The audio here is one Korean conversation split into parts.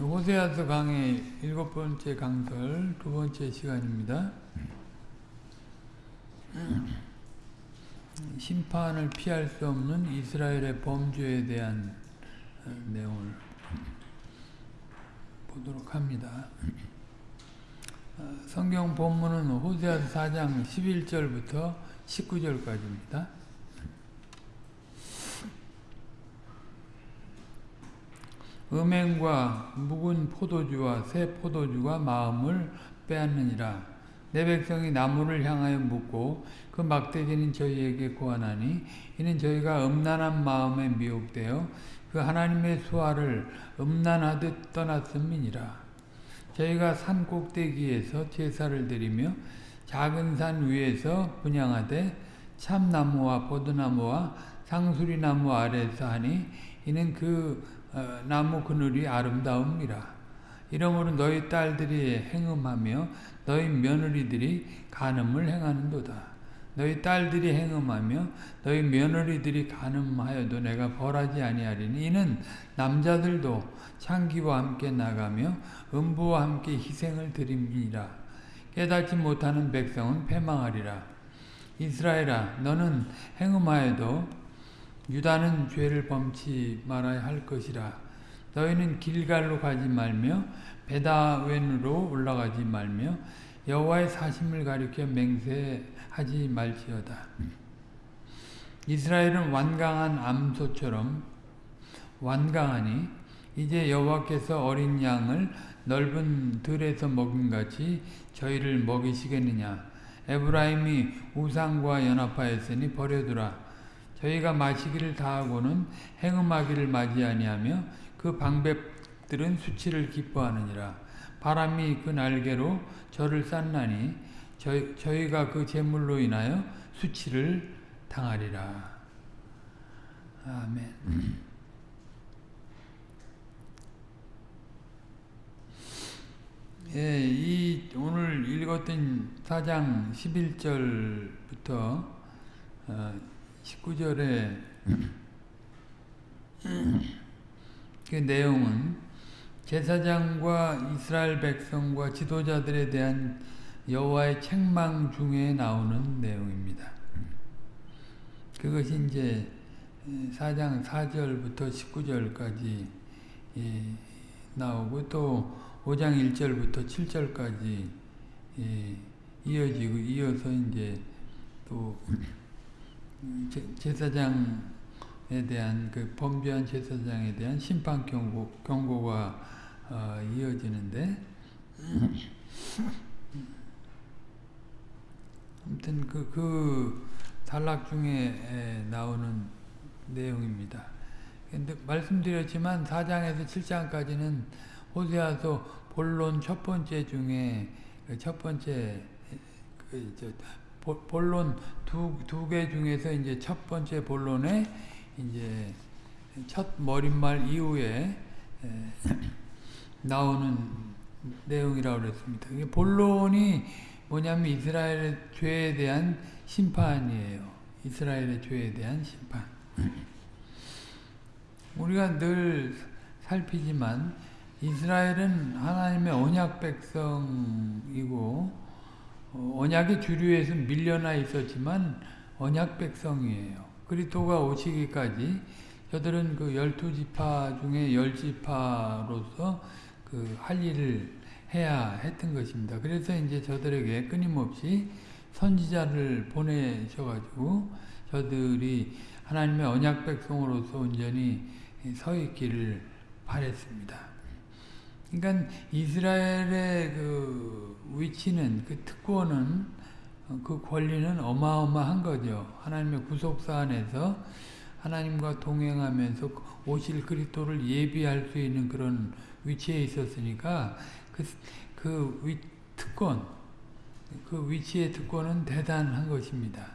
호세아서 강의 일곱 번째 강설 두 번째 시간입니다. 심판을 피할 수 없는 이스라엘의 범죄에 대한 어, 내용을 보도록 합니다. 어, 성경 본문은 호세아서 4장 11절부터 19절까지입니다. 음행과 묵은 포도주와 새 포도주가 마음을 빼앗느니라. 내 백성이 나무를 향하여 묻고 그 막대기는 저희에게 고하나니 이는 저희가 음란한 마음에 미혹되어 그 하나님의 수화를 음란하듯 떠났음이니라. 저희가 산 꼭대기에서 제사를 드리며 작은 산 위에서 분양하되 참나무와 포도나무와 상수리나무 아래서 하니 이는 그 어, 나무 그늘이 아름다움이라. 이러므로 너희 딸들이 행음하며 너희 며느리들이 간음을 행하는도다. 너희 딸들이 행음하며 너희 며느리들이 간음하여도 내가 벌하지 아니하리니 이는 남자들도 창기와 함께 나가며 음부와 함께 희생을 드림이라. 깨닫지 못하는 백성은 패망하리라. 이스라엘아 너는 행음하여도 유다는 죄를 범치 말아야 할 것이라. 너희는 길갈로 가지 말며 베다웬으로 올라가지 말며 여호와의 사심을 가리켜 맹세하지 말지어다. 이스라엘은 완강한 암소처럼 완강하니 이제 여호와께서 어린 양을 넓은 들에서 먹임같이 저희를 먹이시겠느냐. 에브라임이 우상과 연합하였으니 버려두라. 저희가 마시기를 다하고는 행음하기를 맞이 아니하며 그 방백들은 수치를 기뻐하느니라. 바람이 그 날개로 저를 쌌나니 저희, 저희가 그 재물로 인하여 수치를 당하리라. 아멘. 예, 이 오늘 읽었던 4장 11절부터 어, 19절에 그 내용은 제사장과 이스라엘 백성과 지도자들에 대한 여호와의 책망 중에 나오는 내용입니다. 그것이 이제 4장 4절부터 19절까지 예, 나오고 또 5장 1절부터 7절까지 예, 이어지고 이어서 이제 또 제사장에 대한 그 범죄한 제사장에 대한 심판 경고 경고가 어, 이어지는데 아무튼 그, 그 단락 중에 나오는 내용입니다. 근데 말씀드렸지만 4장에서 7장까지는 호세아서 본론 첫 번째 중에 그첫 번째 그 본론 두 두 개 중에서 이제 첫 번째 본론에 이제 첫 머릿말 이후에 나오는 내용이라고 그랬습니다. 본론이 뭐냐면 이스라엘의 죄에 대한 심판이에요. 이스라엘의 죄에 대한 심판. 우리가 늘 살피지만 이스라엘은 하나님의 언약 백성이고 어, 언약의 주류에서 밀려나 있었지만 언약 백성이에요. 그리스도가 오시기까지 저들은 그 열두 지파 중에 열 지파로서 그 할 일을 해야 했던 것입니다. 그래서 이제 저들에게 끊임없이 선지자를 보내셔가지고 저들이 하나님의 언약 백성으로서 온전히 서 있기를 바랬습니다. 그러니까 이스라엘의 그 위치는 그 특권은 그 권리는 어마어마한 거죠. 하나님의 구속사 안에서 하나님과 동행하면서 오실 그리스도를 예비할 수 있는 그런 위치에 있었으니까 그, 그 위, 특권, 그 위치의 특권은 대단한 것입니다.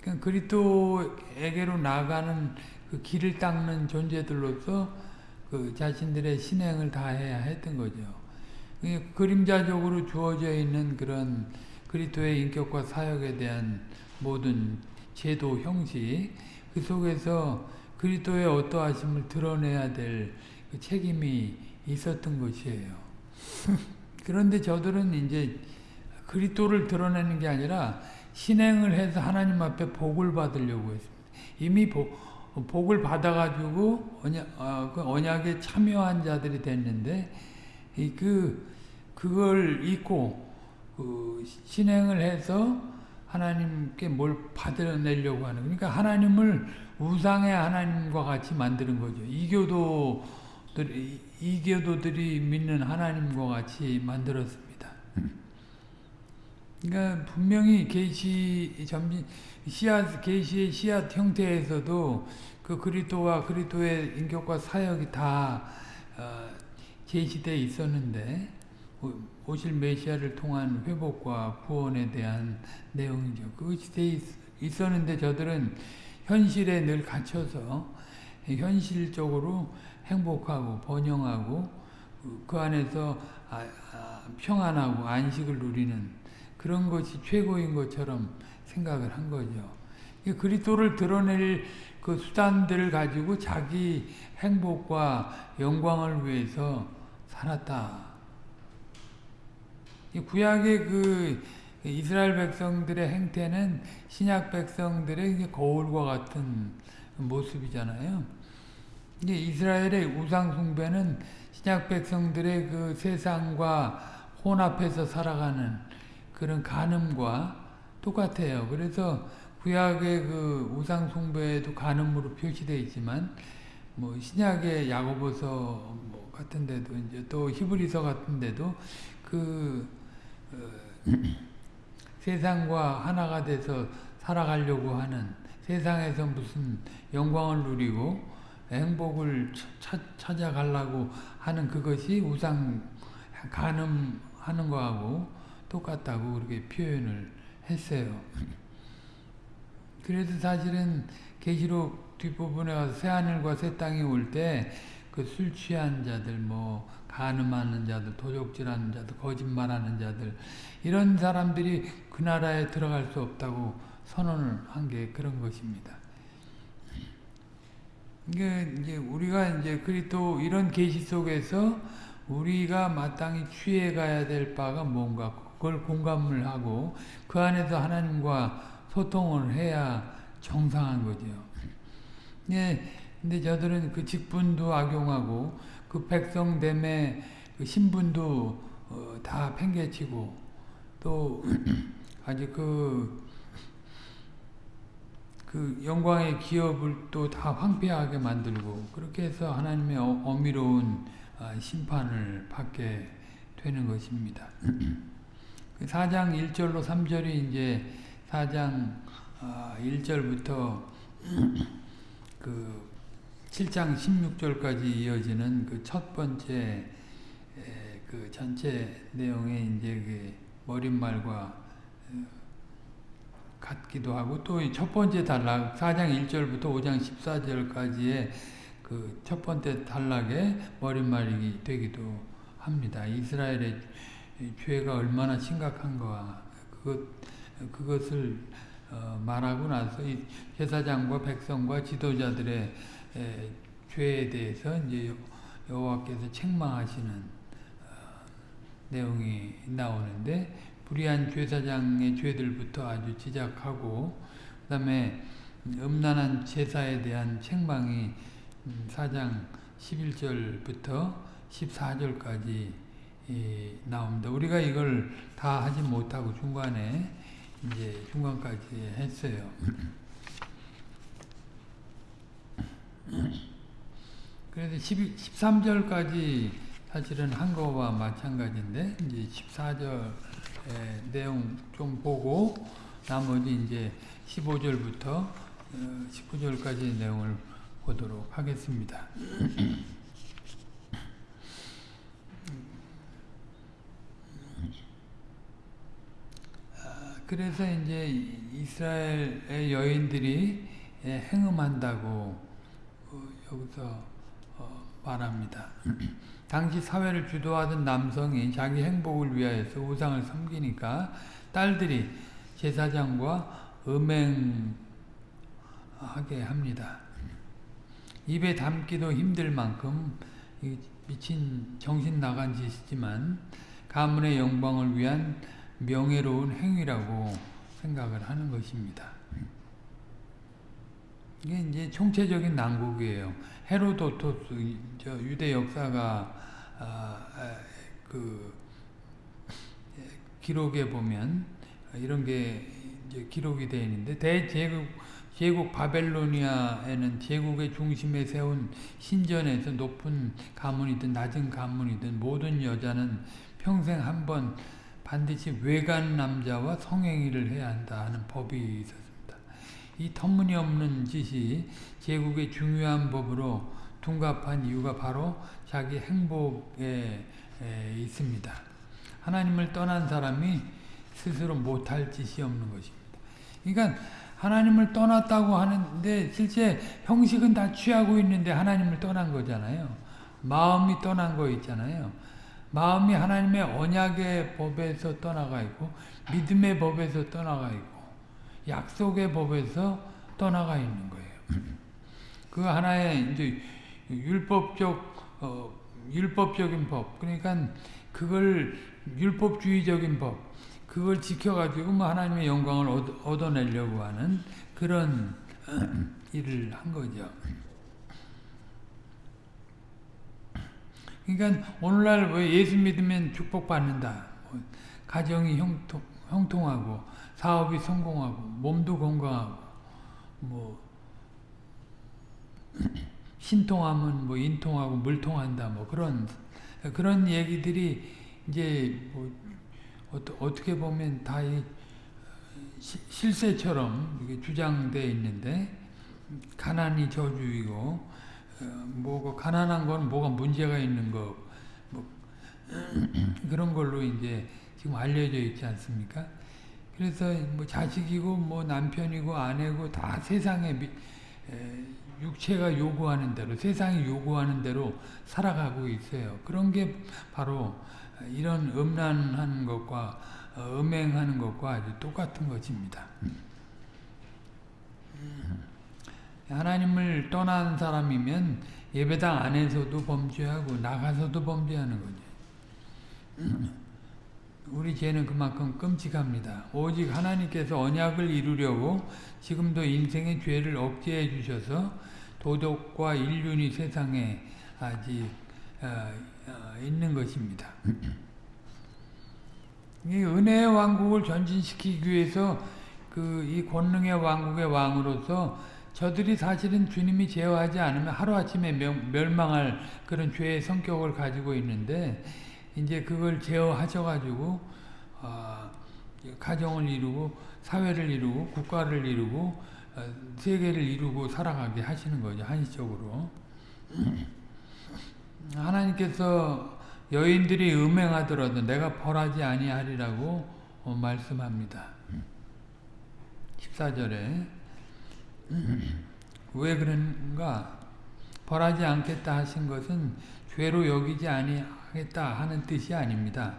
그러니까 그리스도에게로 나가는 그 길을 닦는 존재들로서 그 자신들의 신행을 다해야 했던 거죠. 그림자적으로 주어져 있는 그런 그리스도의 인격과 사역에 대한 모든 제도 형식 그 속에서 그리스도의 어떠하심을 드러내야 될 그 책임이 있었던 것이에요. 그런데 저들은 이제 그리스도를 드러내는 게 아니라 신행을 해서 하나님 앞에 복을 받으려고 했습니다. 이미 복, 복을 받아가지고 언약, 어, 그 언약 에 참여한 자들이 됐는데 그 그걸 잊고 그 신행을 해서 하나님께 뭘 받아내려고 하는 그러니까 하나님을 우상의 하나님과 같이 만드는 거죠. 이교도들 이교도들이 믿는 하나님과 같이 만들었습니다. 그러니까 분명히 계시 점진 씨앗 계시의 씨앗 형태에서도 그 그리스도와 그리스도의 인격과 사역이 다 어, 제시되어 있었는데 오실 메시아를 통한 회복과 구원에 대한 내용이죠. 그것이 돼 있었는데 저들은 현실에 늘 갇혀서 현실적으로 행복하고 번영하고 그 안에서 아, 아, 평안하고 안식을 누리는 그런 것이 최고인 것처럼 생각을 한 거죠. 그리스도를 드러낼 그 수단들을 가지고 자기 행복과 영광을 위해서 살았다. 구약의 그 이스라엘 백성들의 행태는 신약 백성들의 거울과 같은 모습이잖아요. 이제 이스라엘의 우상 숭배는 신약 백성들의 그 세상과 혼합해서 살아가는 그런 간음과 똑같아요. 그래서 구약의 그 우상 숭배도 간음으로 표시되어 있지만 뭐 신약의 야고보서 뭐 같은 데도 이제 또 히브리서 같은 데도 그 어, 세상과 하나가 돼서 살아가려고 하는 세상에서 무슨 영광을 누리고 행복을 차, 찾아가려고 하는 그것이 우상 간음하는 거하고 똑같다고 그렇게 표현을 했어요. 그래서 사실은 계시록 뒷부분에 가서 새 하늘과 새 땅이 올 때 그 술 취한 자들 뭐 간음하는 자들, 도적질하는 자들, 거짓말하는 자들 이런 사람들이 그 나라에 들어갈 수 없다고 선언을 한 게 그런 것입니다. 이게 이제 우리가 이제 그리스도 이런 계시 속에서 우리가 마땅히 취해 가야 될 바가 뭔가 그걸 공감을 하고 그 안에서 하나님과 소통을 해야 정상한 거죠. 예, 근데 저들은 그 직분도 악용하고 그 백성됨의 그 신분도 어, 다 팽개치고 또 아주 그, 그 영광의 기업을 또 다 황폐하게 만들고 그렇게 해서 하나님의 어, 어미로운 아, 심판을 받게 되는 것입니다. 4장 그 1절로 3절이 이제 4장 1절부터 아, 그 7장 16절까지 이어지는 그 첫 번째 그 전체 내용의 이제 그 머릿말과 어, 같기도 하고 또 첫 번째 단락 4장 1절부터 5장 14절까지의 그 첫 번째 단락의 머릿말이 되기도 합니다. 이스라엘의 죄가 얼마나 심각한가 그것 그것을 어, 말하고 나서 제사장과 백성과 지도자들의 에, 죄에 대해서 이제 여호와께서 책망하시는 어, 내용이 나오는데 불의한 제사장의 죄들부터 아주 지적하고 그 다음에 음란한 제사에 대한 책망이 4장 음, 11절부터 14절까지 나옵니다. 우리가 이걸 다 하지 못하고 중간에 이제 중간까지 했어요. 그래서 12, 13절까지 사실은 한 거와 마찬가지인데 이제 14절 내용 좀 보고 나머지 이제 15절부터 19절까지 어, 내용을 보도록 하겠습니다. 그래서 이제 이스라엘의 여인들이 행음한다고 여기서 어, 말합니다. 당시 사회를 주도하던 남성이 자기 행복을 위하여서 우상을 섬기니까 딸들이 제사장과 음행하게 합니다. 입에 담기도 힘들 만큼 미친 정신 나간 짓이지만 가문의 영광을 위한 명예로운 행위라고 생각을 하는 것입니다. 이게 이제 총체적인 난국이에요. 헤로도토스 저 유대 역사가 아, 그 기록에 보면 이런 게 기록이 되어 있는데 대제국 제국 바벨로니아에는 제국의 중심에 세운 신전에서 높은 가문이든 낮은 가문이든 모든 여자는 평생 한 번 반드시 외간 남자와 성행위를 해야 한다 하는 법이 있었습니다. 이 터무니없는 짓이 제국의 중요한 법으로 둔갑한 이유가 바로 자기 행복에 있습니다. 하나님을 떠난 사람이 스스로 못할 짓이 없는 것입니다. 그러니까 하나님을 떠났다고 하는데 실제 형식은 다 취하고 있는데 하나님을 떠난 거잖아요. 마음이 떠난 거 있잖아요. 마음이 하나님의 언약의 법에서 떠나가 있고 믿음의 법에서 떠나가 있고 약속의 법에서 떠나가 있는 거예요. 그 하나의 이제 율법적 어, 율법적인 법 그러니까 그걸 율법주의적인 법 그걸 지켜가지고 뭐 하나님의 영광을 얻어, 내려고 하는 그런 일을 한 거죠. 그러니까 오늘날 왜 예수 믿으면 축복받는다. 뭐 가정이 형통, 형통하고 사업이 성공하고 몸도 건강하고 뭐 신통하면 뭐 인통하고 물통한다 뭐 그런 그런 얘기들이 이제 뭐 어떻게 보면 다 실세처럼 주장되어 있는데 가난이 저주이고 어, 뭐고 가난한 건 뭐가 문제가 있는 거, 뭐 그런 걸로 이제 지금 알려져 있지 않습니까? 그래서 뭐 자식이고 뭐 남편이고 아내고 다 세상에 미, 에, 육체가 요구하는 대로 세상이 요구하는 대로 살아가고 있어요. 그런 게 바로 이런 음란한 것과 어, 음행하는 것과 아주 똑같은 것입니다. 하나님을 떠난 사람이면 예배당 안에서도 범죄하고 나가서도 범죄하는 거죠. 우리 죄는 그만큼 끔찍합니다. 오직 하나님께서 언약을 이루려고 지금도 인생의 죄를 억제해 주셔서 도덕과 인륜이 세상에 아직 어, 어, 있는 것입니다. 이 은혜의 왕국을 전진시키기 위해서 그 이 권능의 왕국의 왕으로서 저들이 사실은 주님이 제어하지 않으면 하루아침에 멸망할 그런 죄의 성격을 가지고 있는데 이제 그걸 제어하셔가지고 어, 가정을 이루고 사회를 이루고 국가를 이루고 어, 세계를 이루고 살아가게 하시는 거죠 한시적으로. 하나님께서 여인들이 음행하더라도 내가 벌하지 아니하리라고 어, 말씀합니다. 14절에 왜 그런가? 벌하지 않겠다 하신 것은 죄로 여기지 아니하겠다 하는 뜻이 아닙니다.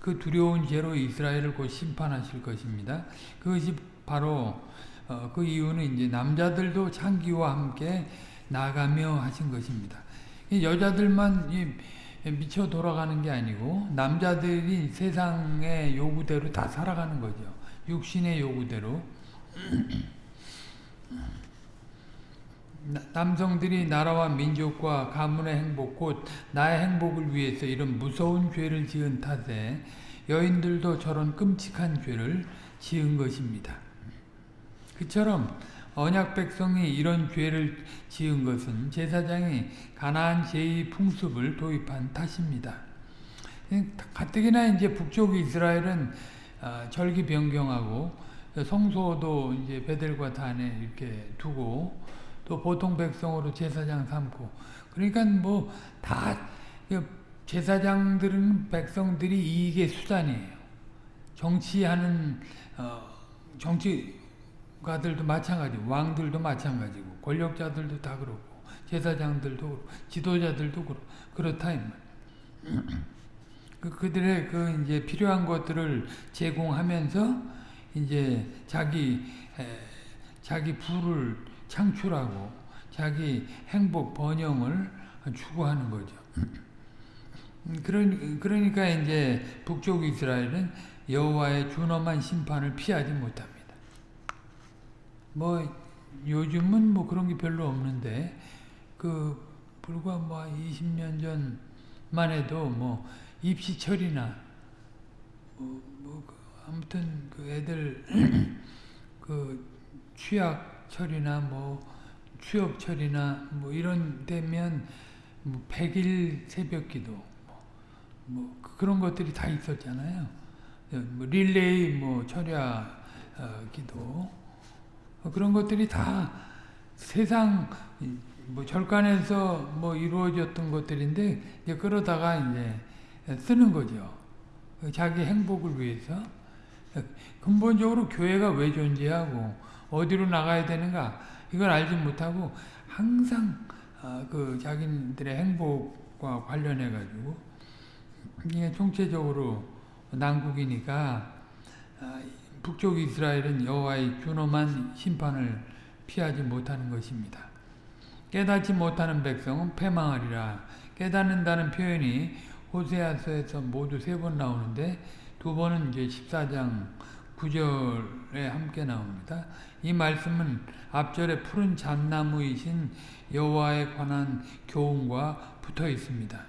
그 두려운 죄로 이스라엘을 곧 심판하실 것입니다. 그것이 바로 어, 그 이유는 이제 남자들도 창기와 함께 나가며 하신 것입니다. 여자들만 미쳐 돌아가는 게 아니고 남자들이 세상의 요구대로 다 살아가는 거죠. 육신의 요구대로. 남성들이 나라와 민족과 가문의 행복 곧 나의 행복을 위해서 이런 무서운 죄를 지은 탓에 여인들도 저런 끔찍한 죄를 지은 것입니다. 그처럼 언약 백성이 이런 죄를 지은 것은 제사장이 가나안 제의 풍습을 도입한 탓입니다. 가뜩이나 이제 북쪽 이스라엘은 아, 절기 변경하고 성소도 이제 베델과 단에 이렇게 두고 또 보통 백성으로 제사장 삼고 그러니까 뭐다 그 제사장들은 백성들이 이익의 수단이에요. 정치하는 어, 정치가들도 마찬가지, 왕들도 마찬가지고 권력자들도 다 그렇고 제사장들도 그렇고 지도자들도 그렇고 그렇다 이 말. 그 그들의 그 이제 필요한 것들을 제공하면서 이제 자기 에, 자기 부를 창출하고 자기 행복 번영을 추구하는 거죠. 그런 그러니까 이제 북쪽 이스라엘은 여호와의 준엄한 심판을 피하지 못합니다. 뭐 요즘은 뭐 그런 게 별로 없는데 그 불과 뭐 20년 전만 해도 뭐 입시철이나 그 아무튼 그 애들 그 취약철이나 뭐 취업철이나 뭐 이런 되면 뭐 100일 새벽기도 뭐, 뭐 그런 것들이 다 있었잖아요. 뭐 릴레이 뭐 철야 어, 기도 그런 것들이 다 세상 뭐 절간에서 뭐 이루어졌던 것들인데 이제 그러다가 이제 쓰는 거죠. 자기 행복을 위해서 근본적으로 교회가 왜 존재하고 어디로 나가야 되는가 이걸 알지 못하고 항상 그 자기들의 행복과 관련해 가지고 이게 총체적으로 난국이니까 북쪽 이스라엘은 여호와의 준엄한 심판을 피하지 못하는 것입니다. 깨닫지 못하는 백성은 패망하리라. 깨닫는다는 표현이 호세아서에서 모두 세 번 나오는데 두 번은 이제 14장 9절에 함께 나옵니다. 이 말씀은 앞절에 푸른 잣나무이신 여호와에 관한 교훈과 붙어 있습니다.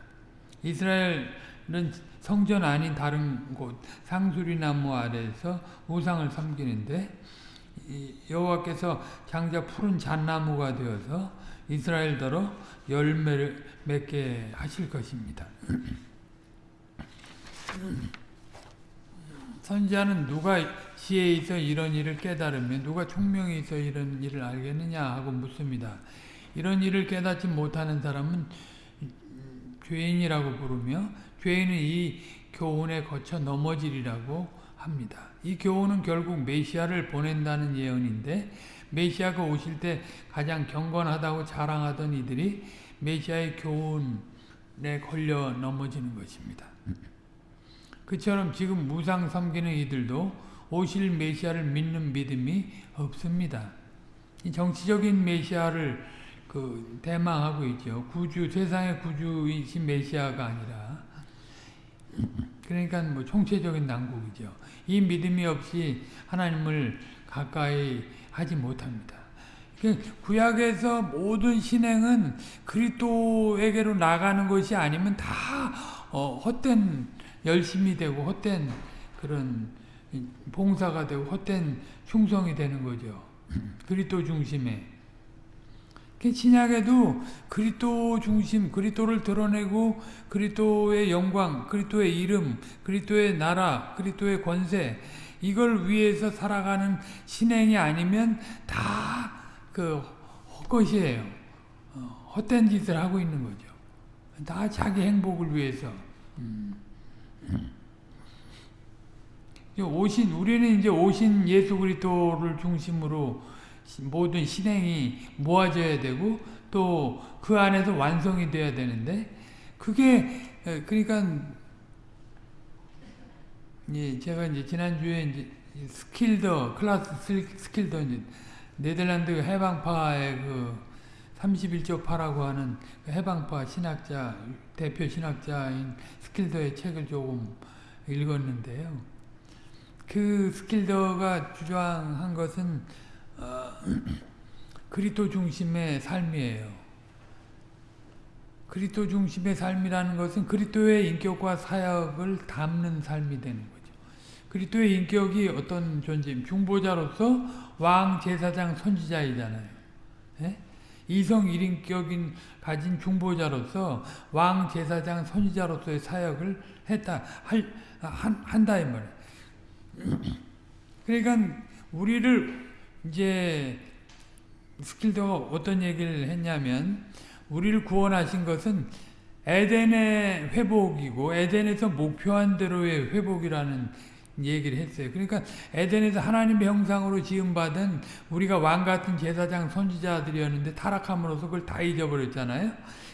이스라엘은 성전 아닌 다른 곳 상수리나무 아래에서 우상을 섬기는데 여호와께서 장자 푸른 잣나무가 되어서 이스라엘더러 열매를 맺게 하실 것입니다. 선지자는 누가 지혜 있어 이런 일을 깨달으면 누가 총명이 있어 이런 일을 알겠느냐 하고 묻습니다. 이런 일을 깨닫지 못하는 사람은 죄인이라고 부르며 죄인은 이 교훈에 거쳐 넘어지리라고 합니다. 이 교훈은 결국 메시아를 보낸다는 예언인데 메시아가 오실 때 가장 경건하다고 자랑하던 이들이 메시아의 교훈에 걸려 넘어지는 것입니다. 그처럼 지금 무상 섬기는 이들도 오실 메시아를 믿는 믿음이 없습니다. 정치적인 메시아를 그 대망하고 있죠. 구주 세상의 구주이신 메시아가 아니라 그러니까 뭐 총체적인 난국이죠. 이 믿음이 없이 하나님을 가까이 하지 못합니다. 그 구약에서 모든 신행은 그리스도에게로 나가는 것이 아니면 다 어, 헛된 열심이 되고 헛된 그런 봉사가 되고 헛된 충성이 되는 거죠. 그리스도 중심에. 신약에도 그리스도 중심, 그리스도를 드러내고 그리스도의 영광, 그리스도의 이름, 그리스도의 나라, 그리스도의 권세 이걸 위해서 살아가는 신행이 아니면 다 그 헛것이에요. 어, 헛된 짓을 하고 있는 거죠. 다 자기 행복을 위해서. 음. 오신 우리는 이제 오신 예수 그리스도를 중심으로 모든 신앙이 모아져야 되고 또 그 안에서 완성이 돼야 되는데 그게 그러니까 예, 제가 이제 지난주에 이제 스킬더 클라스 스킬더 이제 네덜란드 해방파의 그 31조파라고 하는 그 해방파 신학자 대표 신학자인 스킬더의 책을 조금 읽었는데요. 그 스킬더가 주장한 것은 어, 그리스도 중심의 삶이에요. 그리스도 중심의 삶이라는 것은 그리스도의 인격과 사역을 닮는 삶이 되는 거죠. 그리스도의 인격이 어떤 존재임? 중보자로서 왕, 제사장, 선지자이잖아요. 예? 이성 일인격인 가진 중보자로서 왕, 제사장, 선지자로서의 사역을 했다, 할, 한, 한다 이 말이에요. 그러니까 우리를 이제 스킬더가 어떤 얘기를 했냐면 우리를 구원하신 것은 에덴의 회복이고 에덴에서 목표한 대로의 회복이라는 얘기를 했어요. 그러니까 에덴에서 하나님의 형상으로 지음받은 우리가 왕같은 제사장 선지자들이었는데 타락함으로써 그걸 다 잊어버렸잖아요.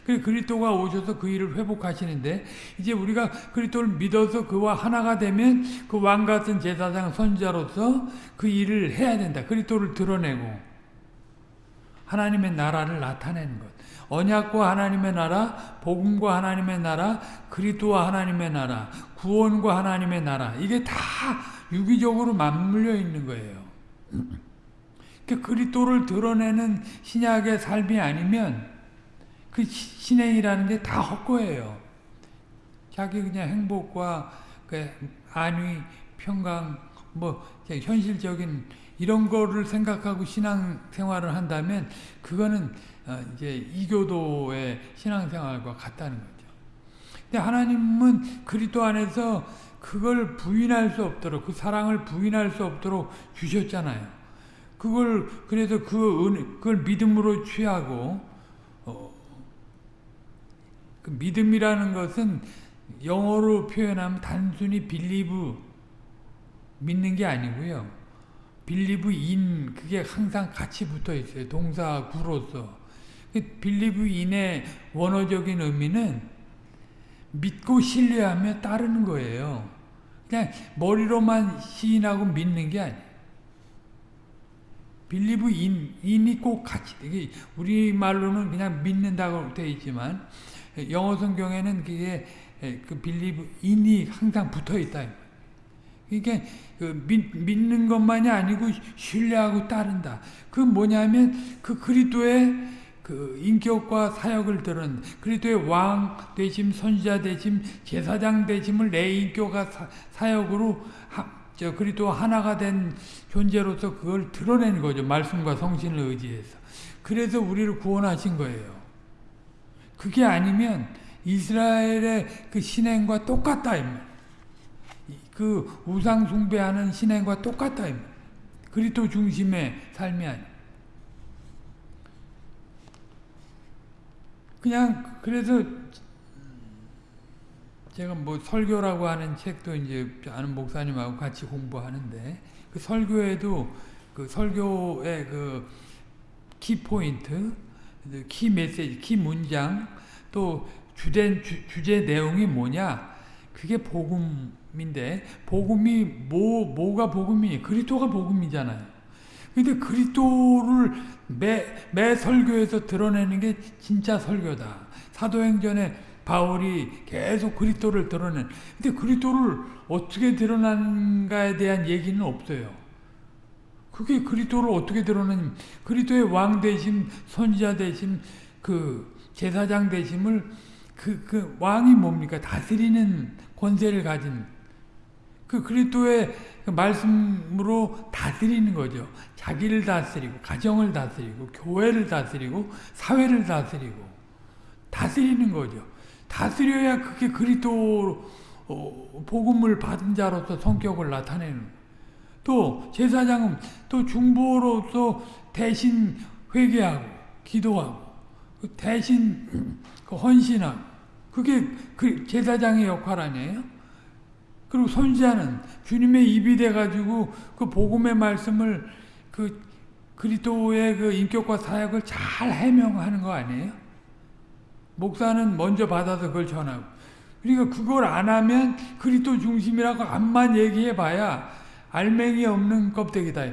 그 그리스도가 오셔서 그 일을 회복하시는데 이제 우리가 그리스도를 믿어서 그와 하나가 되면 그 왕 같은 제사장 선지자로서 그 일을 해야 된다. 그리스도를 드러내고 하나님의 나라를 나타내는 것. 언약과 하나님의 나라, 복음과 하나님의 나라, 그리스도와 하나님의 나라, 구원과 하나님의 나라 이게 다 유기적으로 맞물려 있는 거예요. 그 그리스도를 드러내는 신약의 삶이 아니면 그 신행이라는 게 다 헛거예요. 자기 그냥 행복과 그 안위, 평강, 뭐 현실적인 이런 거를 생각하고 신앙 생활을 한다면 그거는 이제 이교도의 신앙 생활과 같다는 거죠. 근데 하나님은 그리스도 안에서 그걸 부인할 수 없도록 그 사랑을 부인할 수 없도록 주셨잖아요. 그걸 그래서 그 은, 그걸 믿음으로 취하고 어, 그 믿음이라는 것은 영어로 표현하면 단순히 빌리브 믿는 게 아니고요. 빌리브 인 그게 항상 같이 붙어 있어요. 동사 구로서. believe in의 원어적인 의미는 믿고 신뢰하며 따르는 거예요. 그냥 머리로만 시인하고 믿는 게 아니에요. believe in, in이 꼭 같이, 우리말로는 그냥 믿는다고 되어 있지만, 영어 성경에는 그게, 그 believe in이 항상 붙어 있다. 그러니까 그 믿, 믿는 것만이 아니고 신뢰하고 따른다. 그 뭐냐면 그 그리스도의 그 인격과 사역을 들은 그리스도의 왕 되심, 선지자 되심, 제사장 되심을 내 인격과 사, 역으로 저 그리스도 하나가 된 존재로서 그걸 드러내는 거죠. 말씀과 성신을 의지해서. 그래서 우리를 구원하신 거예요. 그게 아니면 이스라엘의 그 신행과 똑같다. 그 우상 숭배하는 신행과 똑같다. 그리스도 중심의 삶이 그냥 그래서 제가 뭐 설교라고 하는 책도 이제 아는 목사님하고 같이 공부하는데 그 설교에도 그 설교의 그 키포인트, 키 메시지, 키 문장 또 주된 주, 주제 내용이 뭐냐? 그게 복음인데 복음이 뭐 뭐가 복음이 그리스도가 복음이잖아요. 근데 그리스도를 매, 매 설교에서 드러내는 게 진짜 설교다. 사도행전에 바울이 계속 그리스도를 드러낸. 근데 그리스도를 어떻게 드러난가에 대한 얘기는 없어요. 그게 그리스도를 어떻게 드러내냐. 그리스도의 왕 되심, 선지자 되심, 그 제사장 되심을 그, 그 왕이 뭡니까? 다스리는 권세를 가진 그 그리스도의 그 말씀으로 다스리는 거죠. 자기를 다스리고 가정을 다스리고 교회를 다스리고 사회를 다스리고 다스리는 거죠. 다스려야 그게 그리스도 어, 복음을 받은 자로서 성격을 나타내는 또 제사장은 또 중보로서 대신 회개하고 기도하고 그 대신 그 헌신하고 그게 그 제사장의 역할 아니에요? 그리고 선지자는 주님의 입이 돼가지고 그 복음의 말씀을 그 그리스도의 그 인격과 사역을 잘 해명하는 거 아니에요? 목사는 먼저 받아서 그걸 전하고. 그러니까 그걸 안 하면 그리스도 중심이라고 암만 얘기해 봐야 알맹이 없는 껍데기다.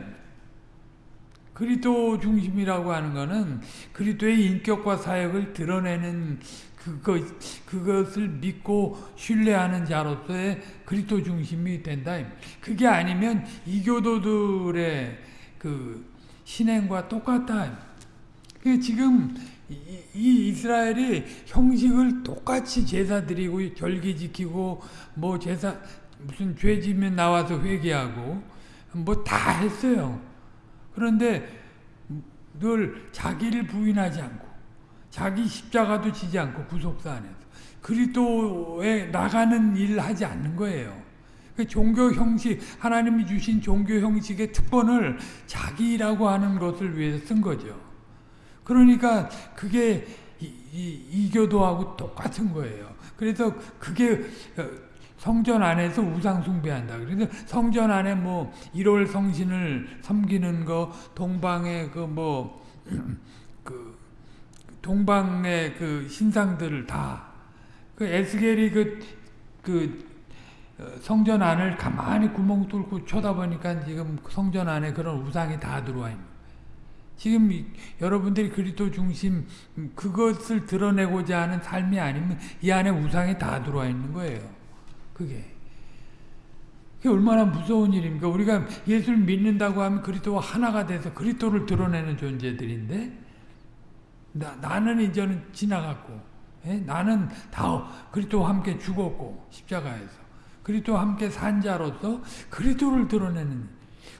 그리스도 중심이라고 하는 거는 그리스도의 인격과 사역을 드러내는 그것, 그것을 믿고 신뢰하는 자로서의 그리스도 중심이 된다. 그게 아니면 이교도들의 그 신행과 똑같다. 지금 이, 이 이스라엘이 형식을 똑같이 제사 드리고 절기 지키고 뭐 제사 무슨 죄 지면 나와서 회개하고 뭐 다 했어요. 그런데 늘 자기를 부인하지 않고 자기 십자가도 지지 않고 구속사 안에서 그리스도에 나가는 일을 하지 않는 거예요. 그 종교 형식 하나님이 주신 종교 형식의 특권을 자기라고 하는 것을 위해서 쓴 거죠. 그러니까 그게 이, 이, 이교도하고 똑같은 거예요. 그래서 그게 어, 성전 안에서 우상 숭배한다. 그래서 성전 안에 뭐 1월 성신을 섬기는 거, 동방의 그 뭐, 그, 동방의 그 신상들을 다, 그 에스겔이 그, 그, 어, 성전 안을 가만히 구멍 뚫고 쳐다보니까 지금 성전 안에 그런 우상이 다 들어와 있는 지금 이, 여러분들이 그리스도 중심 음, 그것을 드러내고자 하는 삶이 아니면 이 안에 우상이 다 들어와 있는 거예요. 그게. 그게 얼마나 무서운 일입니까? 우리가 예수를 믿는다고 하면 그리스도와 하나가 돼서 그리스도를 드러내는 존재들인데 나, 나는 이제는 지나갔고 예? 나는 다 그리스도와 함께 죽었고 십자가에서 그리스도와 함께 산 자로서 그리스도를 드러내는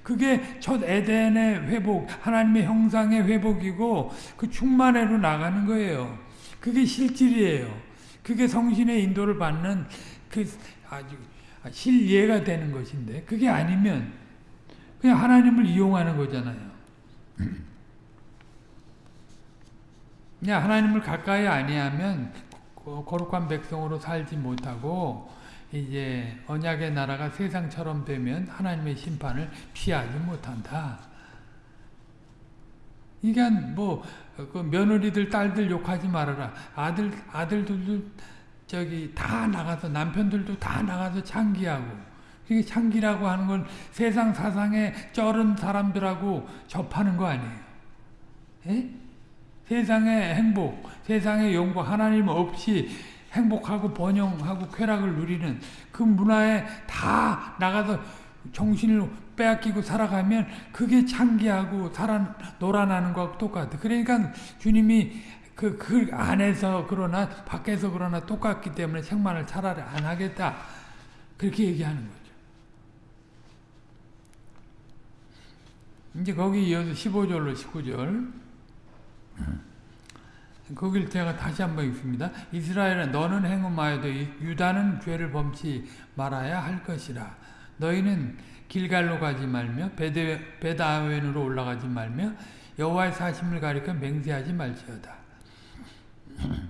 그게 첫 에덴의 회복, 하나님의 형상의 회복이고 그 충만회로 나가는 거예요. 그게 실질이에요. 그게 성신의 인도를 받는 그 아주 실예가 되는 것인데 그게 아니면 그냥 하나님을 이용하는 거잖아요. 그냥 하나님을 가까이 아니하면 거룩한 백성으로 살지 못하고 이제 언약의 나라가 세상처럼 되면 하나님의 심판을 피하지 못한다. 이게 뭐그 며느리들 딸들 욕하지 말아라. 아들 아들들도 저기 다 나가서 남편들도 다 나가서 창기하고 그게 창기라고 하는 건 세상 사상에 쩔은 사람들하고 접하는 거 아니에요. 에? 세상의 행복, 세상의 영광, 하나님 없이 행복하고 번영하고 쾌락을 누리는 그 문화에 다 나가서 정신을 빼앗기고 살아가면 그게 창기하고 살아 놀아나는 거하고 똑같아. 그러니까 주님이 그, 그 안에서 그러나 밖에서 그러나 똑같기 때문에 생만을 차라리 안 하겠다. 그렇게 얘기하는 거죠. 이제 거기 이어서 15절로 19절. 거길 제가 다시 한번 읽습니다. 이스라엘아 너는 행음하여도 유다는 죄를 범치 말아야 할 것이라. 너희는 길갈로 가지 말며 베다웬으로 올라가지 말며 여호와의 사심을 가리켜 맹세하지 말지어다.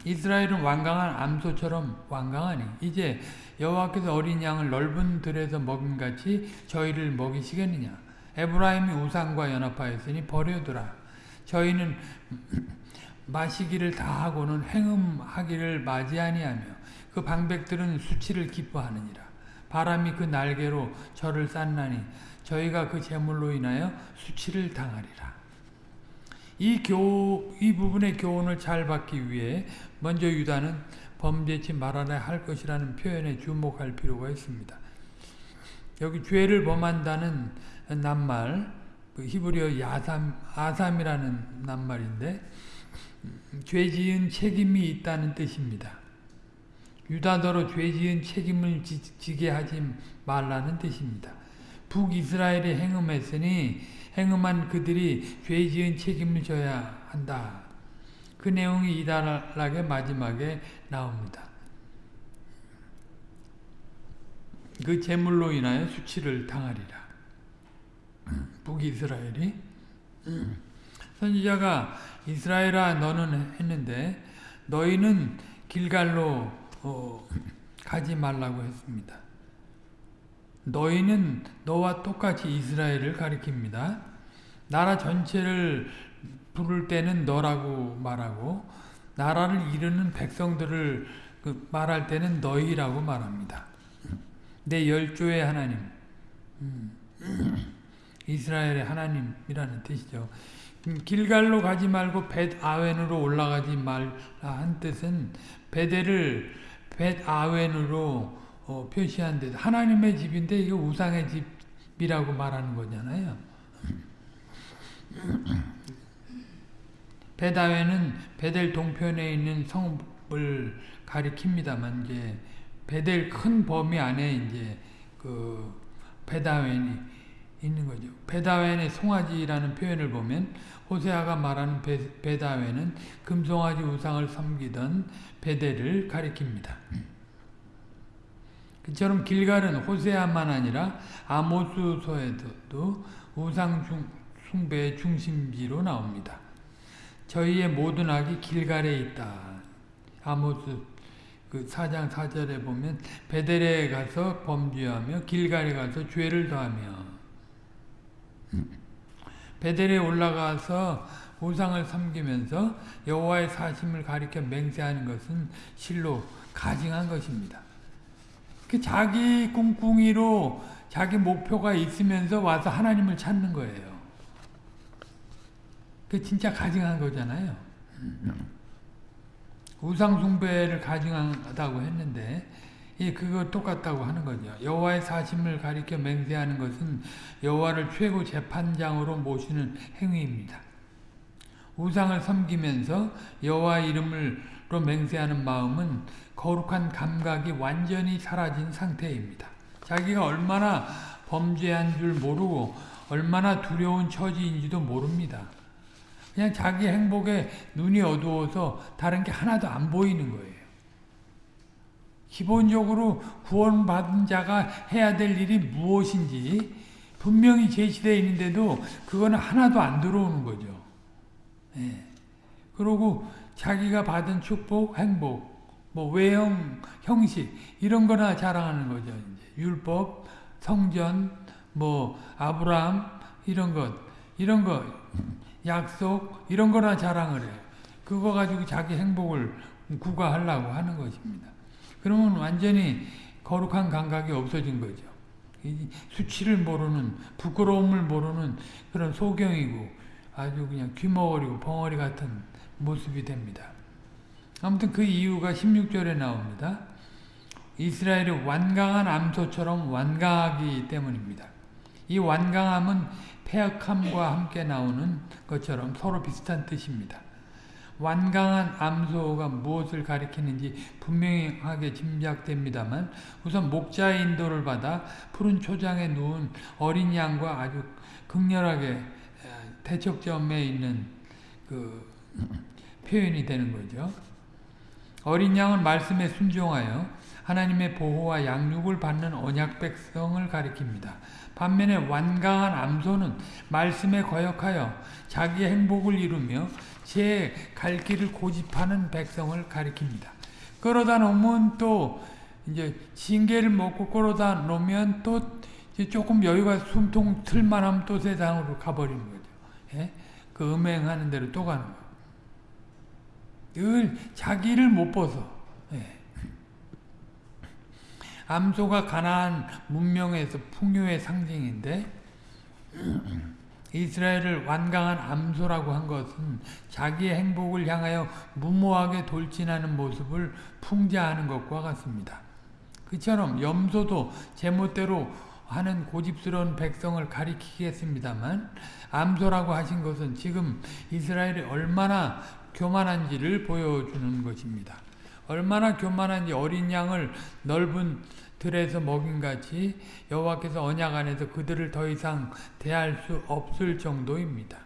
이스라엘은 완강한 암소처럼 완강하니 이제 여호와께서 어린 양을 넓은 들에서 먹임같이 저희를 먹이시겠느냐. 에브라임이 우상과 연합하였으니 버려두라. 저희는 마시기를 다하고는 행음하기를 맞이 아니하며 그 방백들은 수치를 기뻐하느니라. 바람이 그 날개로 저를 쌌나니 저희가 그 재물로 인하여 수치를 당하리라. 이 교, 이 부분의 교훈을 잘 받기 위해 먼저 유다는 범죄치 말아야 할 것이라는 표현에 주목할 필요가 있습니다. 여기 죄를 범한다는 낱말, 그 히브리어 야삼, 아삼이라는 낱말인데 죄 지은 책임이 있다는 뜻입니다. 유다더러 죄 지은 책임을 지 게 하지 말라는 뜻입니다. 북이스라엘이 행음했으니 행음한 그들이 죄 지은 책임을 져야 한다. 그 내용이 이달락의 마지막에 나옵니다. 그 재물로 인하여 수치를 당하리라. 북이스라엘이 선지자가 이스라엘아 너는 했는데 너희는 길갈로 어, 가지 말라고 했습니다. 너희는 너와 똑같이 이스라엘을 가리킵니다. 나라 전체를 부를 때는 너라고 말하고 나라를 이루는 백성들을 그 말할 때는 너희라고 말합니다. 내 열조의 하나님 음, 이스라엘의 하나님이라는 뜻이죠. 길갈로 가지 말고 벳 아웬으로 올라가지 말라 한 뜻은 베델을 벳 아웬으로 어, 표시한 데 하나님의 집인데 이게 우상의 집이라고 말하는 거잖아요. 베다웬은 베델 동편에 있는 성을 가리킵니다만 이제 베델 큰 범위 안에 이제 그 베다웬이 있는 거죠. 베다웬의 송아지라는 표현을 보면 호세아가 말하는 베, 베다웬은 금송아지 우상을 섬기던 베델을 가리킵니다. 그처럼 길갈은 호세아만 아니라 아모스서에도 우상 숭배의 중심지로 나옵니다. 저희의 모든 악이 길갈에 있다. 아모스 그 4장 4절에 보면 베델에 가서 범죄하며 길갈에 가서 죄를 더하며 베델에 올라가서 우상을 섬기면서 여호와의 사심을 가리켜 맹세하는 것은 실로 가증한 것입니다. 그 자기 꿍꿍이로 자기 목표가 있으면서 와서 하나님을 찾는 거예요. 그 진짜 가증한 거잖아요. 우상 숭배를 가증하다고 했는데 이 그거 똑같다고 하는 거죠. 여호와의 사심을 가리켜 맹세하는 것은 여호와를 최고 재판장으로 모시는 행위입니다. 우상을 섬기면서 여호와 이름으로 맹세하는 마음은 거룩한 감각이 완전히 사라진 상태입니다. 자기가 얼마나 범죄한 줄 모르고 얼마나 두려운 처지인지도 모릅니다. 그냥 자기 행복에 눈이 어두워서 다른 게 하나도 안 보이는 거예요. 기본적으로 구원받은 자가 해야 될 일이 무엇인지 분명히 제시되어 있는데도 그거는 하나도 안 들어오는 거죠. 예. 그리고 자기가 받은 축복, 행복, 뭐 외형, 형식 이런 거나 자랑하는 거죠. 이제 율법, 성전, 뭐 아브라함 이런 것, 이런 거 약속 이런 거나 자랑을 해요. 그거 가지고 자기 행복을 구가하려고 하는 것입니다. 그러면 완전히 거룩한 감각이 없어진 거죠. 수치를 모르는 부끄러움을 모르는 그런 소경이고 아주 그냥 귀머거리고 벙어리 같은 모습이 됩니다. 아무튼 그 이유가 16절에 나옵니다. 이스라엘이 완강한 암소처럼 완강하기 때문입니다. 이 완강함은 폐역함과 함께 나오는 것처럼 서로 비슷한 뜻입니다. 완강한 암소가 무엇을 가리키는지 분명하게 짐작됩니다만 우선 목자의 인도를 받아 푸른 초장에 누운 어린 양과 아주 극렬하게 대척점에 있는 그 표현이 되는 거죠. 어린 양은 말씀에 순종하여 하나님의 보호와 양육을 받는 언약 백성을 가리킵니다. 반면에 완강한 암소는 말씀에 거역하여 자기의 행복을 이루며 제 갈 길을 고집하는 백성을 가리킵니다. 끌어다 놓으면 또 이제 징계를 먹고 끌어다 놓으면 또 조금 여유가 숨통 틀만하면 또 세상으로 가버리는 거죠. 예? 그 음행하는 대로 또 가는 거예요. 늘 자기를 못 벗어. 예. 암소가 가나안 문명에서 풍요의 상징인데 이스라엘을 완강한 암소라고 한 것은 자기의 행복을 향하여 무모하게 돌진하는 모습을 풍자하는 것과 같습니다. 그처럼 염소도 제멋대로 하는 고집스러운 백성을 가리키겠습니다만 암소라고 하신 것은 지금 이스라엘이 얼마나 교만한지를 보여주는 것입니다. 얼마나 교만한지 어린 양을 넓은 들에서 먹인같이 여호와께서 언약 안에서 그들을 더 이상 대할 수 없을 정도입니다.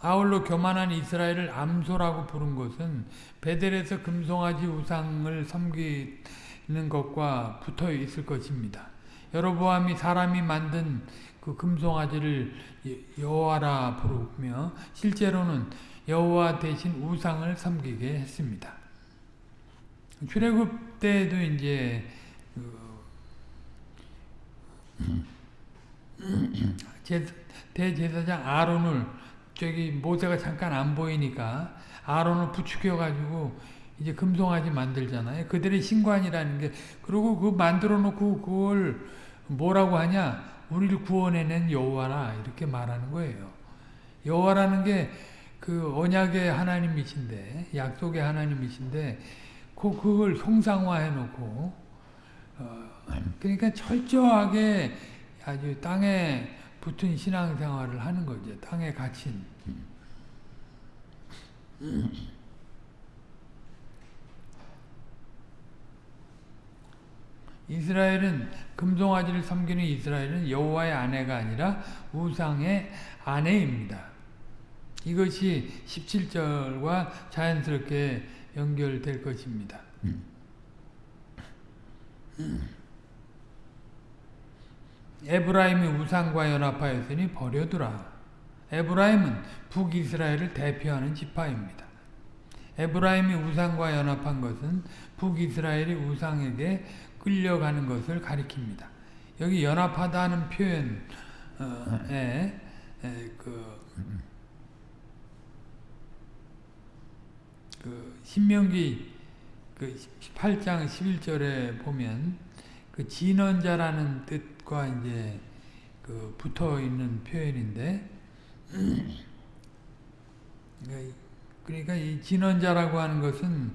아울러 교만한 이스라엘을 암소라고 부른 것은 베델에서 금송아지 우상을 섬기는 것과 붙어 있을 것입니다. 여로보암이 사람이 만든 그 금송아지를 여호와라 부르며 실제로는 여호와 대신 우상을 섬기게 했습니다. 출애굽 때도 이제 그 대제사장 아론을 저기 모세가 잠깐 안 보이니까 아론을 부추겨 가지고 이제 금송아지 만들잖아요. 그들의 신관이라는 게 그리고 그 만들어 놓고 그걸 뭐라고 하냐? 우리를 구원해낸 여호와라 이렇게 말하는 거예요. 여호와라는 게 그 언약의 하나님이신데 약속의 하나님이신데 그 그걸 형상화해 놓고 어, 그러니까 철저하게 아주 땅에 붙은 신앙생활을 하는 거죠. 땅에 갇힌. 이스라엘은 금송아지를 섬기는 이스라엘은 여호와의 아내가 아니라 우상의 아내입니다. 이것이 17절과 자연스럽게 연결될 것입니다. 에브라임이 우상과 연합하였으니 버려두라. 에브라임은 북이스라엘을 대표하는 지파입니다. 에브라임이 우상과 연합한 것은 북이스라엘이 우상에게 끌려가는 것을 가리킵니다. 여기 연합하다는 표현에 그, 그 신명기 그 18장 11절에 보면 그 진언자라는 뜻과 이제 그 붙어 있는 표현인데 그러니까, 그러니까 이 진언자라고 하는 것은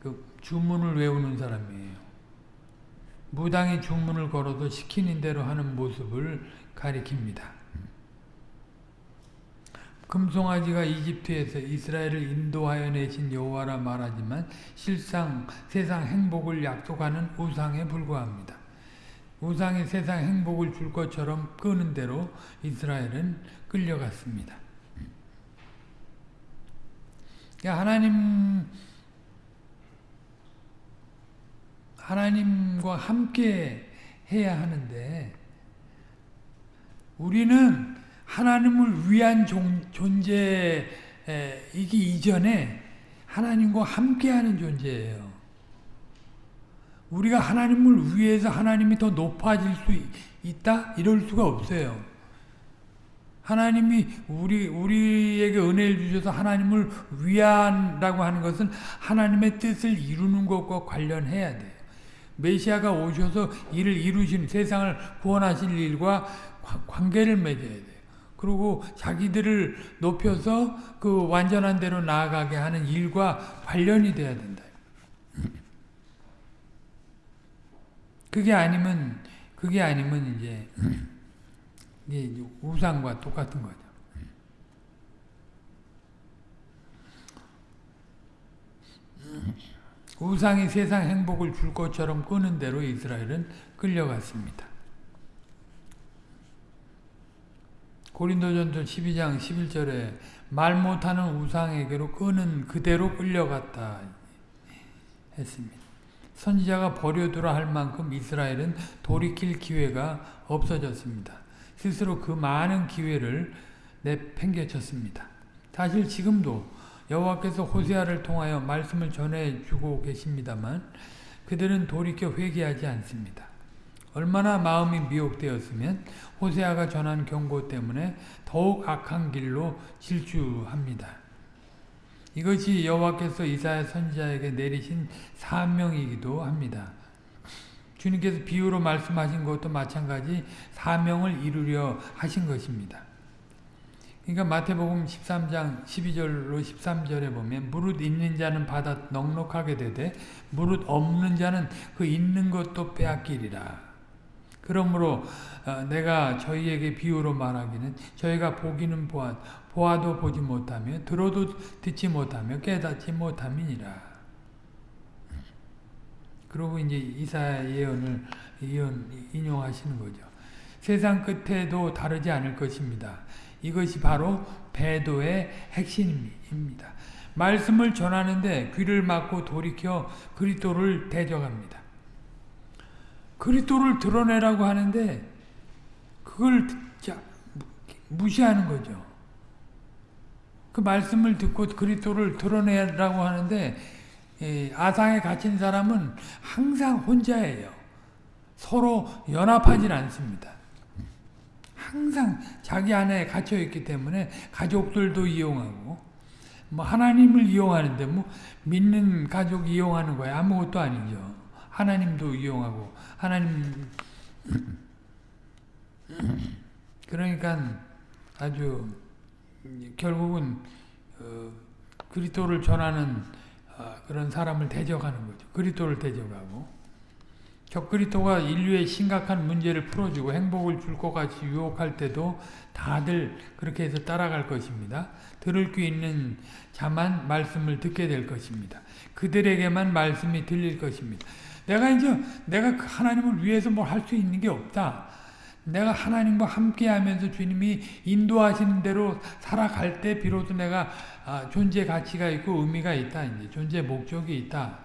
그 주문을 외우는 사람이에요. 무당이 주문을 걸어도 시키는 대로 하는 모습을 가리킵니다. 금송아지가 이집트에서 이스라엘을 인도하여 내신 여호와라 말하지만 실상 세상 행복을 약속하는 우상에 불과합니다. 우상이 세상 행복을 줄 것처럼 끄는 대로 이스라엘은 끌려갔습니다. 그러니까 하나님 하나님과 함께 해야 하는데 우리는 하나님을 위한 존재이기 이전에 하나님과 함께하는 존재예요. 우리가 하나님을 위해서 하나님이 더 높아질 수 있다? 이럴 수가 없어요. 하나님이 우리, 우리에게 은혜를 주셔서 하나님을 위한다고 하는 것은 하나님의 뜻을 이루는 것과 관련해야 돼요. 메시아가 오셔서 이를 이루신 세상을 구원하실 일과 관계를 맺어야 돼요. 그리고 자기들을 높여서 그 완전한 대로 나아가게 하는 일과 관련이 돼야 된다. 그게 아니면 그게 아니면 이제 이게 우상과 똑같은 거죠. 우상이 세상 행복을 줄 것처럼 끄는 대로 이스라엘은 끌려갔습니다. 고린도전서 12장 11절에 말 못하는 우상에게로 끄는 그대로 끌려갔다 했습니다. 선지자가 버려두라 할 만큼 이스라엘은 돌이킬 기회가 없어졌습니다. 스스로 그 많은 기회를 내팽개쳤습니다. 사실 지금도 여호와께서 호세아를 통하여 말씀을 전해주고 계십니다만 그들은 돌이켜 회개하지 않습니다. 얼마나 마음이 미혹되었으면 호세아가 전한 경고 때문에 더욱 악한 길로 질주합니다. 이것이 여호와께서 이사야 선지자에게 내리신 사명이기도 합니다. 주님께서 비유로 말씀하신 것도 마찬가지 사명을 이루려 하신 것입니다. 그러니까 마태복음 13장 12절로 13절에 보면 무릇 있는 자는 받아 넉넉하게 되되 무릇 없는 자는 그 있는 것도 빼앗기리라. 그러므로 어, 내가 저희에게 비유로 말하기는 저희가 보기는 보아, 보아도 보지 못하며 들어도 듣지 못하며 깨닫지 못함이니라. 그리고 이제 이사 예언을 예언 인용하시는 거죠. 세상 끝에도 다르지 않을 것입니다. 이것이 바로 배도의 핵심입니다. 말씀을 전하는데 귀를 막고 돌이켜 그리스도를 대적합니다. 그리스도를 드러내라고 하는데 그걸 무시하는 거죠. 그 말씀을 듣고 그리스도를 드러내라고 하는데 아상에 갇힌 사람은 항상 혼자예요. 서로 연합하지 않습니다. 항상 자기 안에 갇혀 있기 때문에 가족들도 이용하고 뭐 하나님을 이용하는데 뭐 믿는 가족 이용하는 거야 아무것도 아니죠. 하나님도 이용하고 하나님 그러니까 아주 결국은 어, 그리스도를 전하는 어, 그런 사람을 대적하는 거죠. 그리스도를 대적하고 적그리스도가 인류의 심각한 문제를 풀어주고 행복을 줄 것 같이 유혹할 때도 다들 그렇게 해서 따라갈 것입니다. 들을 귀 있는 자만 말씀을 듣게 될 것입니다. 그들에게만 말씀이 들릴 것입니다. 내가 이제 내가 그 하나님을 위해서 뭘 할 수 있는 게 없다. 내가 하나님과 함께 하면서 주님이 인도하시는 대로 살아갈 때 비로소 내가 아, 존재 가치가 있고 의미가 있다. 이제 존재 목적이 있다.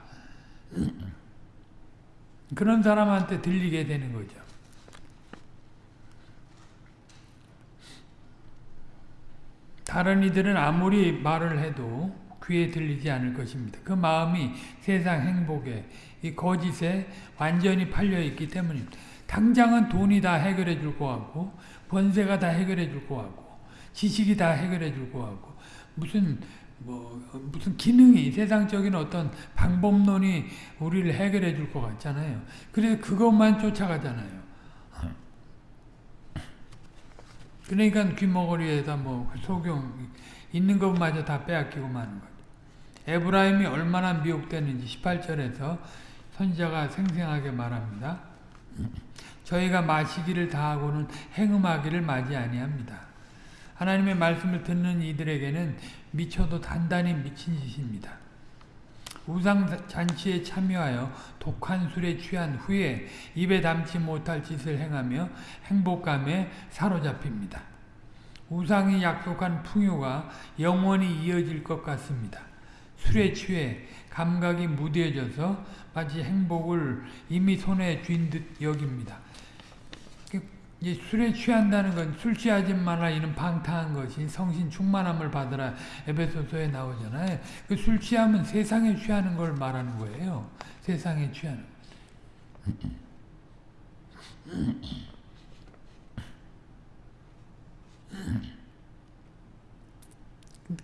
그런 사람한테 들리게 되는 거죠. 다른 이들은 아무리 말을 해도 귀에 들리지 않을 것입니다. 그 마음이 세상 행복에 이 거짓에 완전히 팔려 있기 때문입니다. 당장은 돈이 다 해결해 줄 것 같고 권세가 다 해결해 줄 것 같고 지식이 다 해결해 줄 것 같고 무슨 뭐 무슨 기능이 세상적인 어떤 방법론이 우리를 해결해 줄 것 같잖아요. 그래서 그것만 쫓아가잖아요. 그러니까 귀머거리에다 뭐 소경 있는 것마저 다 빼앗기고 마는 거죠. 에브라임이 얼마나 미혹되는지 18절에서 선지자가 생생하게 말합니다. 저희가 마시기를 다하고는 행음하기를 맞이 아니합니다. 하나님의 말씀을 듣는 이들에게는 미쳐도 단단히 미친 짓입니다. 우상 잔치에 참여하여 독한 술에 취한 후에 입에 담지 못할 짓을 행하며 행복감에 사로잡힙니다. 우상이 약속한 풍요가 영원히 이어질 것 같습니다. 술에 취해 감각이 무뎌져서 마치 행복을 이미 손에 쥔 듯 여깁니다. 술에 취한다는 건 술 취하지 마라 이는 방탕한 것이 성신 충만함을 받으라 에베소서에 나오잖아요. 그 술 취하면 세상에 취하는 걸 말하는 거예요. 세상에 취하는.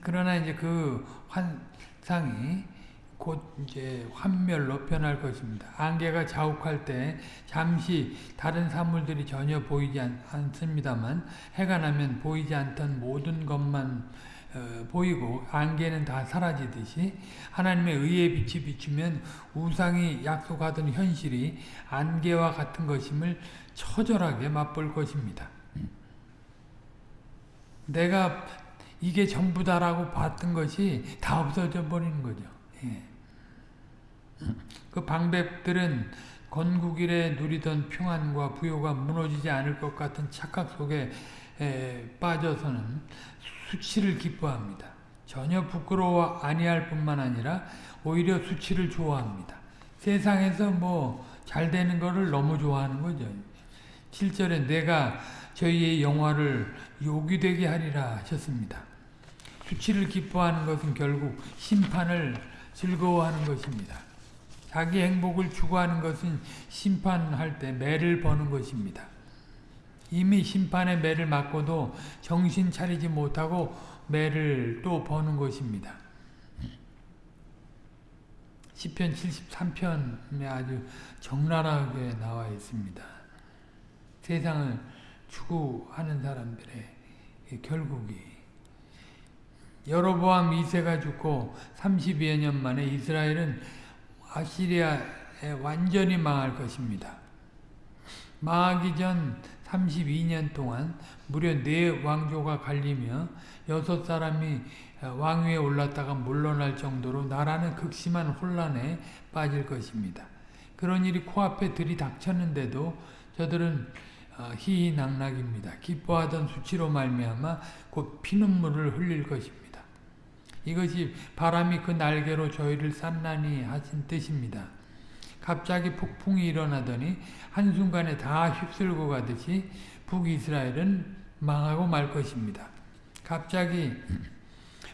그러나 이제 그 환상이 곧 이제 환멸로 변할 것입니다. 안개가 자욱할 때 잠시 다른 사물들이 전혀 보이지 않, 습니다만 해가 나면 보이지 않던 모든 것만 어, 보이고 안개는 다 사라지듯이 하나님의 의의 빛이 비추면 우상이 약속하던 현실이 안개와 같은 것임을 처절하게 맛볼 것입니다. 내가 이게 전부다라고 봤던 것이 다 없어져 버리는 거죠. 예. 그 방백들은 건국일에 누리던 평안과 부요가 무너지지 않을 것 같은 착각 속에 빠져서는 수치를 기뻐합니다. 전혀 부끄러워 아니할 뿐만 아니라 오히려 수치를 좋아합니다. 세상에서 뭐 잘 되는 거를 너무 좋아하는 거죠. 7절에 내가 저희의 영화를 요기되게 하리라 하셨습니다. 수치를 기뻐하는 것은 결국 심판을 즐거워하는 것입니다. 자기 행복을 추구하는 것은 심판할 때 매를 버는 것입니다. 이미 심판의 매를 맞고도 정신 차리지 못하고 매를 또 버는 것입니다. 10편 73편에 아주 적나라하게 나와 있습니다. 세상을 추구하는 사람들의 결국이 여로보암 2세가 죽고 32여 년 만에 이스라엘은 아시리아에 완전히 망할 것입니다. 망하기 전 32년 동안 무려 네 왕조가 갈리며 여섯 사람이 왕위에 올랐다가 물러날 정도로 나라는 극심한 혼란에 빠질 것입니다. 그런 일이 코앞에 들이닥쳤는데도 저들은 어, 희희낙낙입니다. 기뻐하던 수치로 말미암아 곧 피눈물을 흘릴 것입니다. 이것이 바람이 그 날개로 저희를 산란히 하신 뜻입니다. 갑자기 폭풍이 일어나더니 한순간에 다 휩쓸고 가듯이 북이스라엘은 망하고 말 것입니다. 갑자기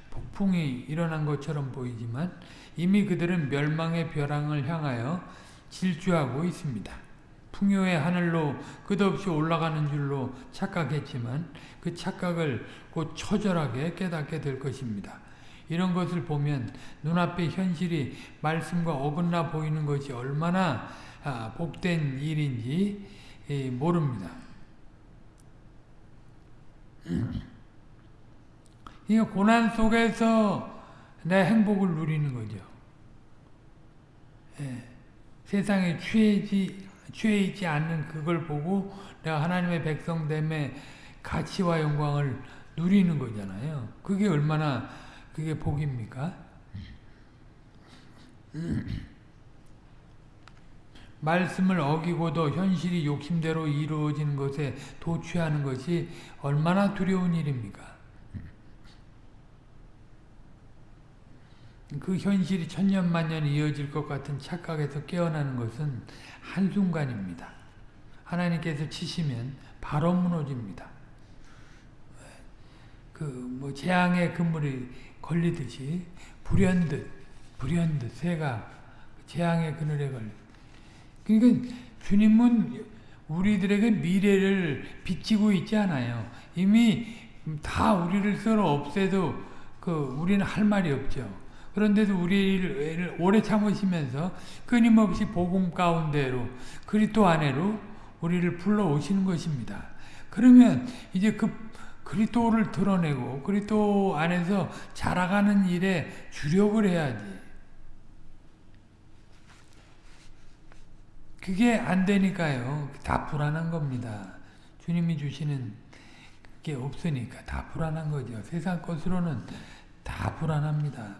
폭풍이 일어난 것처럼 보이지만 이미 그들은 멸망의 벼랑을 향하여 질주하고 있습니다. 풍요의 하늘로 끝없이 올라가는 줄로 착각했지만 그 착각을 곧 처절하게 깨닫게 될 것입니다. 이런 것을 보면 눈앞의 현실이 말씀과 어긋나 보이는 것이 얼마나 아, 복된 일인지 모릅니다. 이 고난 속에서 내 행복을 누리는 거죠. 예. 세상에 취해지, 취해 지 않는 그걸 보고 내가 하나님의 백성됨의 가치와 영광을 누리는 거잖아요. 그게 얼마나 그게 복입니까? 말씀을 어기고도 현실이 욕심대로 이루어지는 것에 도취하는 것이 얼마나 두려운 일입니까? 그 현실이 천년만년 이어질 것 같은 착각에서 깨어나는 것은 한순간입니다. 하나님께서 치시면 바로 무너집니다. 그 뭐 재앙의 그물이 걸리듯이 불현 듯 불현 듯 새가 재앙의 그늘에 걸리. 그러니까 주님은 우리들에게 미래를 비치고 있지 않아요. 이미 다 우리를 썰어 없애도 그 우리는 할 말이 없죠. 그런데도 우리를 오래 참으시면서 끊임없이 복음 가운데로 그리스도 안에로 우리를 불러 오시는 것입니다. 그러면 이제 그 그리스도를 드러내고 그리스도 안에서 자라가는 일에 주력을 해야지. 그게 안 되니까요. 다 불안한 겁니다. 주님이 주시는 게 없으니까 다 불안한 거죠. 세상 것으로는 다 불안합니다.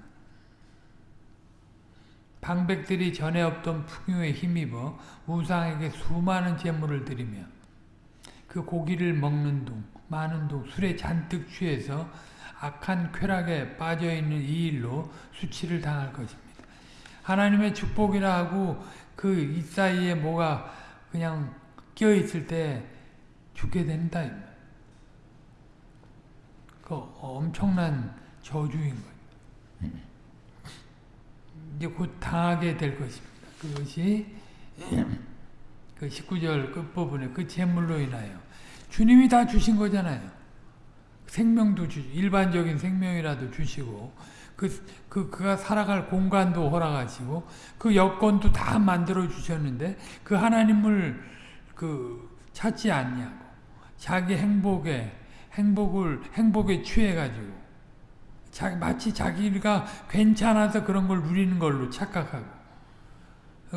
방백들이 전에 없던 풍요에 힘입어 우상에게 수많은 재물을 드리며 그 고기를 먹는 둥 많은 둥 술에 잔뜩 취해서 악한 쾌락에 빠져있는 이 일로 수치를 당할 것입니다. 하나님의 축복이라 하고 그 이 사이에 뭐가 그냥 껴있을 때 죽게 된다. 그 엄청난 저주인 거예요. 이제 곧 당하게 될 것입니다. 그것이 그 19절 끝부분에 그 재물로 인하여 주님이 다 주신 거잖아요. 생명도 주 일반적인 생명이라도 주시고 그, 그, 그가 살아갈 공간도 허락하시고, 그 여건도 다 만들어 주셨는데, 그 하나님을 그 찾지 않냐고. 자기 행복에, 행복을, 행복에 취해 가지고, 자, 마치 자기가 괜찮아서 그런 걸 누리는 걸로 착각하고,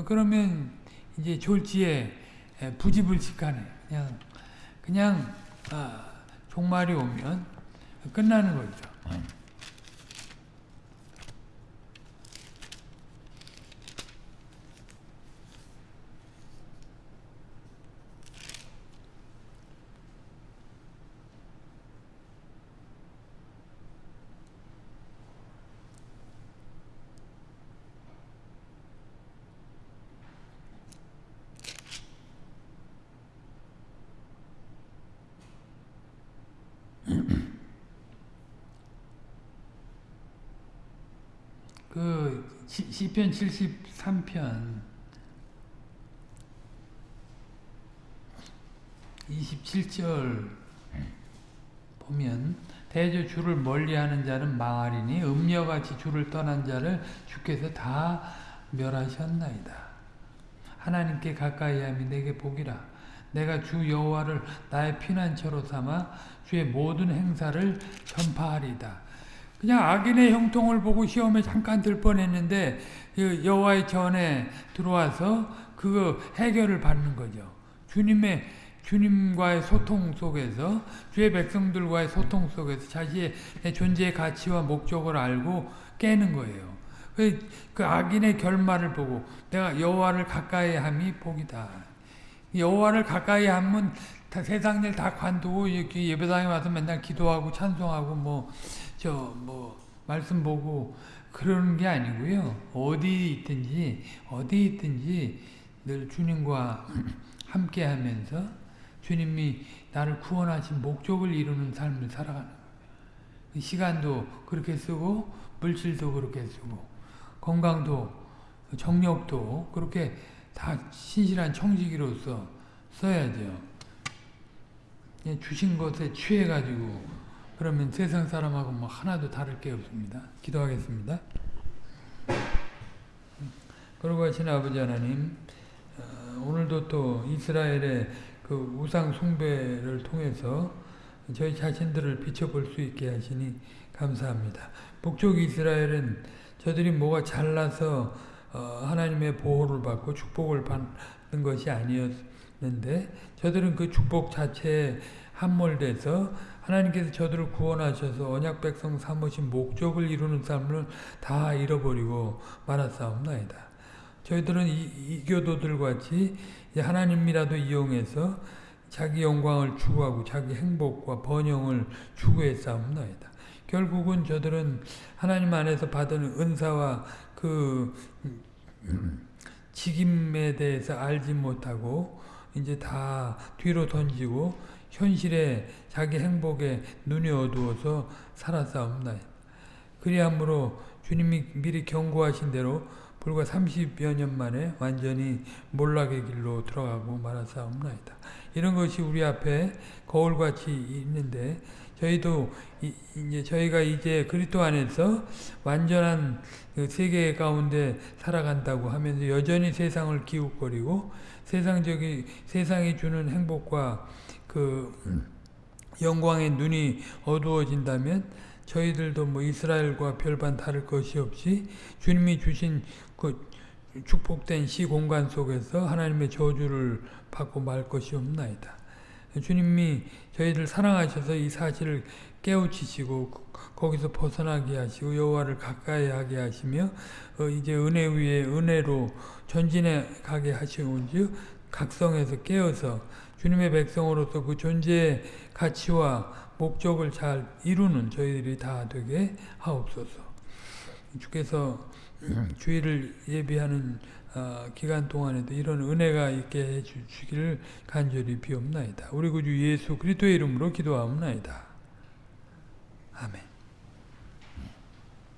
그러면 이제 졸지에 부지불식하네. 그냥, 그냥, 아, 종말이 오면 끝나는 거죠. 그 시편 73편 27절 보면 대저 주를 멀리하는 자는 망하리니 음녀같이 주를 떠난 자를 주께서 다 멸하셨나이다. 하나님께 가까이함이 내게 복이라. 내가 주 여호와를 나의 피난처로 삼아 주의 모든 행사를 전파하리다. 그냥 악인의 형통을 보고 시험에 잠깐 들 뻔했는데 그 여호와의 전에 들어와서 그거 해결을 받는 거죠. 주님의 주님과의 소통 속에서 주의 백성들과의 소통 속에서 자신의 존재의 가치와 목적을 알고 깨는 거예요. 그, 그 악인의 결말을 보고 내가 여호와를 가까이 함이 복이다. 여호와를 가까이 하면 세상 일 다 관두고 예배당에 와서 맨날 기도하고 찬송하고 뭐 저 뭐 말씀 보고 그러는 게 아니고요. 어디 있든지 어디 있든지 늘 주님과 함께 하면서 주님이 나를 구원하신 목적을 이루는 삶을 살아가는 거예요. 시간도 그렇게 쓰고 물질도 그렇게 쓰고 건강도 정력도 그렇게 다 신실한 청지기로서 써야죠. 주신 것에 취해가지고 그러면 세상 사람하고 뭐 하나도 다를 게 없습니다. 기도하겠습니다. 그러고 하신 아버지 하나님 오늘도 또 이스라엘의 그 우상 숭배를 통해서 저희 자신들을 비춰볼 수 있게 하시니 감사합니다. 북쪽 이스라엘은 저들이 뭐가 잘나서 하나님의 보호를 받고 축복을 받는 것이 아니었는데 저들은 그 축복 자체에 함몰돼서 하나님께서 저들을 구원하셔서 언약 백성 삼으신 목적을 이루는 삶을 다 잃어버리고 말았사옵나이다. 저희들은 이, 교도들 같이 하나님이라도 이용해서 자기 영광을 추구하고 자기 행복과 번영을 추구했사옵나이다. 결국은 저들은 하나님 안에서 받은 은사와 그 직임에 대해서 알지 못하고 이제 다 뒤로 던지고 현실에 자기 행복에 눈이 어두워서 살았사옵나이다. 그리함으로 주님이 미리 경고하신 대로 불과 30여 년 만에 완전히 몰락의 길로 들어가고 말았사옵나이다. 이런 것이 우리 앞에 거울같이 있는데 저희도 이 제 저희가 이제 그리스도 안에서 완전한 그 세계 가운데 살아간다고 하면서 여전히 세상을 기웃거리고 세상적인 세상이 주는 행복과 그 영광의 눈이 어두워진다면 저희들도 뭐 이스라엘과 별반 다를 것이 없이 주님이 주신 그 축복된 시 공간 속에서 하나님의 저주를 받고 말 것이 없나이다. 주님이 저희를 사랑하셔서 이 사실을 깨우치시고 거기서 벗어나게 하시고 여호와를 가까이 하게 하시며 어 이제 은혜 위에 은혜로 전진해 가게 하시온지요 각성해서 깨어서 주님의 백성으로서 그 존재의 가치와 목적을 잘 이루는 저희들이 다 되게 하옵소서. 주께서 주의를 예비하는 어, 기간 동안에도 이런 은혜가 있게 해 주시기를 간절히 비옵나이다. 우리 구주 예수 그리스도의 이름으로 기도하옵나이다. 아멘.